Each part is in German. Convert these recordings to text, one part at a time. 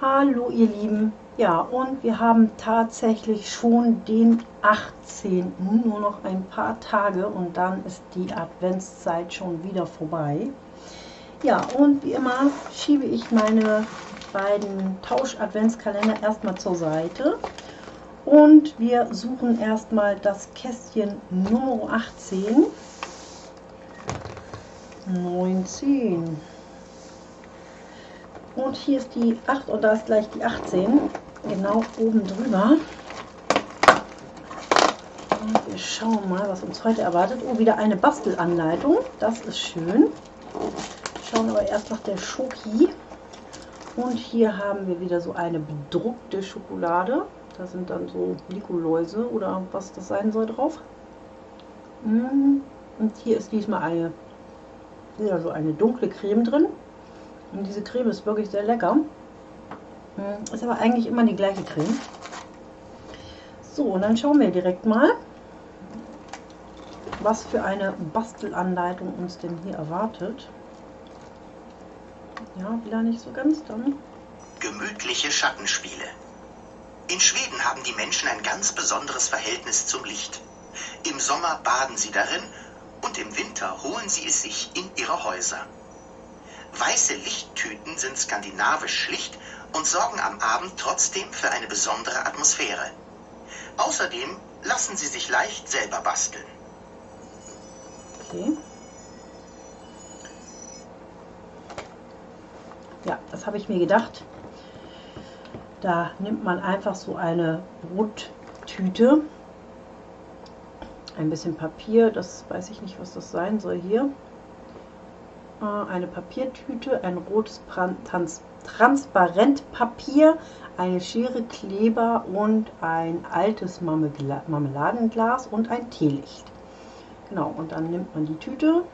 Hallo ihr Lieben, ja und wir haben tatsächlich schon den 18. Nur noch ein paar Tage und dann ist die Adventszeit schon wieder vorbei. Ja und wie immer schiebe ich meine beiden Tausch-Adventskalender erstmal zur Seite und wir suchen erstmal das Kästchen Nummer 18. 19. Und hier ist die 8 und da ist gleich die 18. Genau oben drüber. Und wir schauen mal, was uns heute erwartet. Oh, wieder eine Bastelanleitung. Das ist schön. Schauen aber erst nach der Schoki. Und hier haben wir wieder so eine bedruckte Schokolade. Da sind dann so Nikoläuse oder was das sein soll drauf. Mm, und hier ist diesmal eine, wieder so eine dunkle Creme drin. Und diese Creme ist wirklich sehr lecker. Mm, ist aber eigentlich immer die gleiche Creme. So, und dann schauen wir direkt mal, was für eine Bastelanleitung uns denn hier erwartet. Ja, wieder nicht so ganz dann. Gemütliche Schattenspiele. In Schweden haben die Menschen ein ganz besonderes Verhältnis zum Licht. Im Sommer baden sie darin und im Winter holen sie es sich in ihre Häuser. Weiße Lichttüten sind skandinavisch schlicht und sorgen am Abend trotzdem für eine besondere Atmosphäre. Außerdem lassen sie sich leicht selber basteln. Okay. Ja, das habe ich mir gedacht. Da nimmt man einfach so eine Brottüte, ein bisschen Papier, das weiß ich nicht, was das sein soll hier. Äh, eine Papiertüte, ein rotes Trans Transparentpapier, eine Schere, Kleber und ein altes Marmeladenglas und ein Teelicht. Genau, und dann nimmt man die Tüte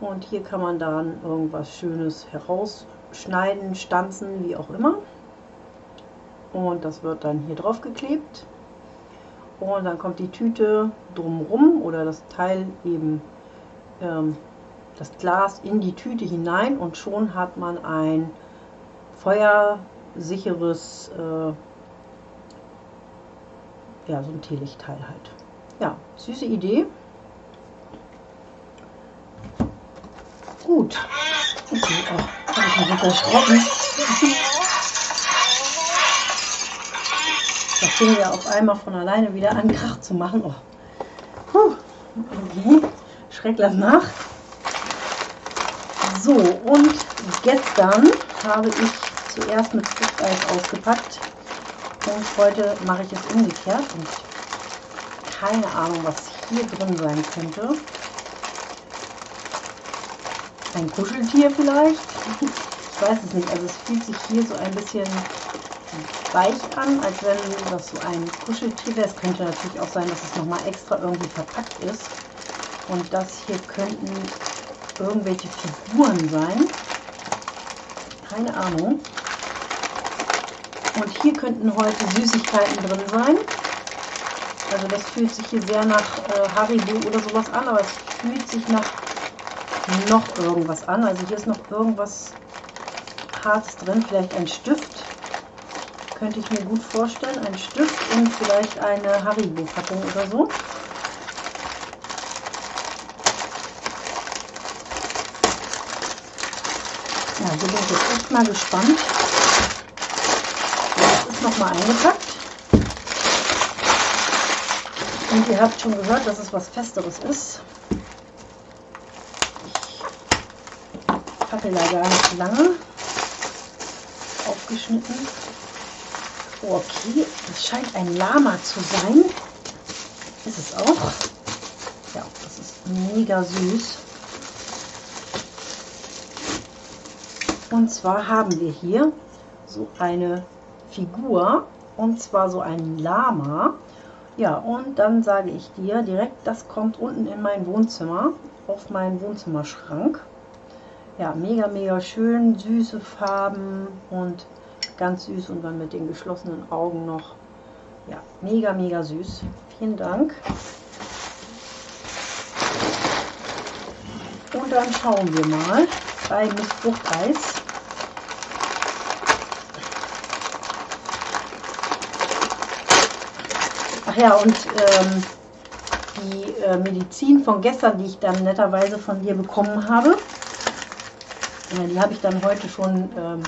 und hier kann man dann irgendwas Schönes herausschneiden, stanzen, wie auch immer und das wird dann hier drauf geklebt. Und dann kommt die Tüte drumrum oder das Teil eben ähm, das Glas in die Tüte hinein. Und schon hat man ein feuersicheres äh, ja so ein Teelichtteil halt. Ja süße Idee. Gut. Okay, oh, habe ich mich Das fing ja auf einmal von alleine wieder an, Krach zu machen. Oh. Puh. Okay. Schrecklich nach. So, und gestern habe ich zuerst mit Fruchteis ausgepackt. Und heute mache ich es umgekehrt. Und keine Ahnung, was hier drin sein könnte. Ein Kuscheltier vielleicht? Ich weiß es nicht. Also es fühlt sich hier so ein bisschen weich an, als wenn das so ein Kuscheltier wäre. Es könnte natürlich auch sein, dass es nochmal extra irgendwie verpackt ist. Und das hier könnten irgendwelche Figuren sein. Keine Ahnung. Und hier könnten heute Süßigkeiten drin sein. Also das fühlt sich hier sehr nach äh, Haribo oder sowas an, aber es fühlt sich nach noch irgendwas an. Also hier ist noch irgendwas Hartes drin, vielleicht ein Stift könnte ich mir gut vorstellen. Ein Stift und vielleicht eine Haribo-Packung oder so. Ja, hier bin ich jetzt echt mal gespannt. Das ist nochmal eingepackt. Und ihr habt schon gehört, dass es was Festeres ist. Ich packe leider nicht lange aufgeschnitten. Okay, das scheint ein Lama zu sein. Ist es auch. Ja, das ist mega süß. Und zwar haben wir hier so eine Figur. Und zwar so ein Lama. Ja, und dann sage ich dir direkt, das kommt unten in mein Wohnzimmer, auf meinen Wohnzimmerschrank. Ja, mega, mega schön, süße Farben und Ganz süß und dann mit den geschlossenen Augen noch. Ja, mega, mega süß. Vielen Dank. Und dann schauen wir mal bei Mistfruchteis. Ach ja, und ähm, die äh, Medizin von gestern, die ich dann netterweise von dir bekommen habe, äh, die habe ich dann heute schon ähm,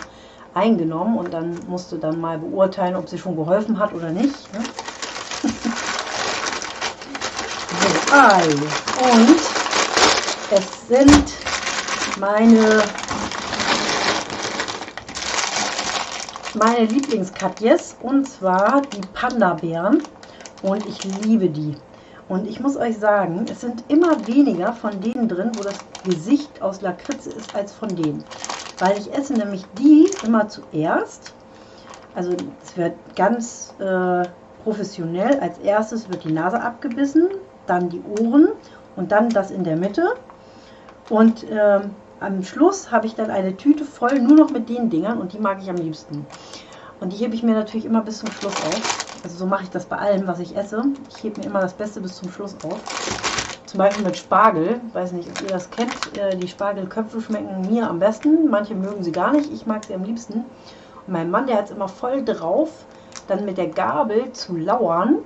eingenommen und dann musste dann mal beurteilen, ob sie schon geholfen hat oder nicht. Ne? so, Ei. Und es sind meine, meine Lieblingskatjes und zwar die Panda-Bären und ich liebe die. Und ich muss euch sagen, es sind immer weniger von denen drin, wo das Gesicht aus Lakritze ist, als von denen. Weil ich esse nämlich die immer zuerst. Also es wird ganz äh, professionell. Als erstes wird die Nase abgebissen, dann die Ohren und dann das in der Mitte. Und äh, am Schluss habe ich dann eine Tüte voll nur noch mit den Dingern und die mag ich am liebsten. Und die hebe ich mir natürlich immer bis zum Schluss auf. Also so mache ich das bei allem, was ich esse. Ich hebe mir immer das Beste bis zum Schluss auf. Zum Beispiel mit Spargel. Weiß nicht, ob ihr das kennt. Äh, die Spargelköpfe schmecken mir am besten. Manche mögen sie gar nicht. Ich mag sie am liebsten. Und mein Mann, der hat es immer voll drauf, dann mit der Gabel zu lauern.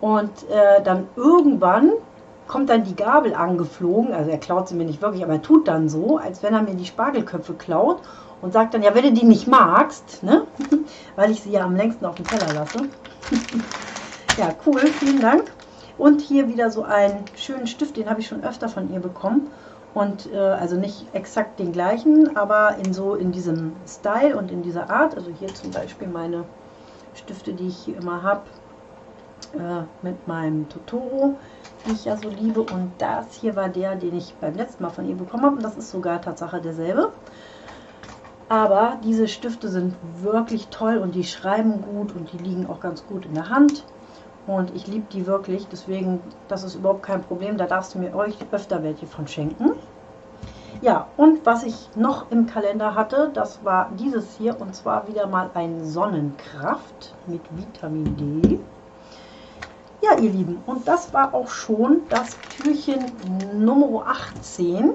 Und äh, dann irgendwann kommt dann die Gabel angeflogen. Also er klaut sie mir nicht wirklich, aber er tut dann so, als wenn er mir die Spargelköpfe klaut und sagt dann, ja, wenn du die nicht magst, ne? weil ich sie ja am längsten auf dem Teller lasse. ja, cool, vielen Dank. Und hier wieder so einen schönen Stift, den habe ich schon öfter von ihr bekommen. Und äh, also nicht exakt den gleichen, aber in so in diesem Style und in dieser Art. Also hier zum Beispiel meine Stifte, die ich hier immer habe, äh, mit meinem Totoro, die ich ja so liebe. Und das hier war der, den ich beim letzten Mal von ihr bekommen habe. Und das ist sogar Tatsache derselbe. Aber diese Stifte sind wirklich toll und die schreiben gut und die liegen auch ganz gut in der Hand. Und ich liebe die wirklich, deswegen, das ist überhaupt kein Problem. Da darfst du mir euch öfter welche von schenken. Ja, und was ich noch im Kalender hatte, das war dieses hier und zwar wieder mal ein Sonnenkraft mit Vitamin D. Ja, ihr Lieben, und das war auch schon das Türchen Nummer 18.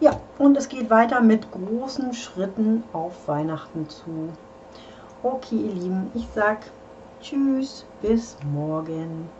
Ja, und es geht weiter mit großen Schritten auf Weihnachten zu. Okay, ihr Lieben, ich sag Tschüss, bis morgen.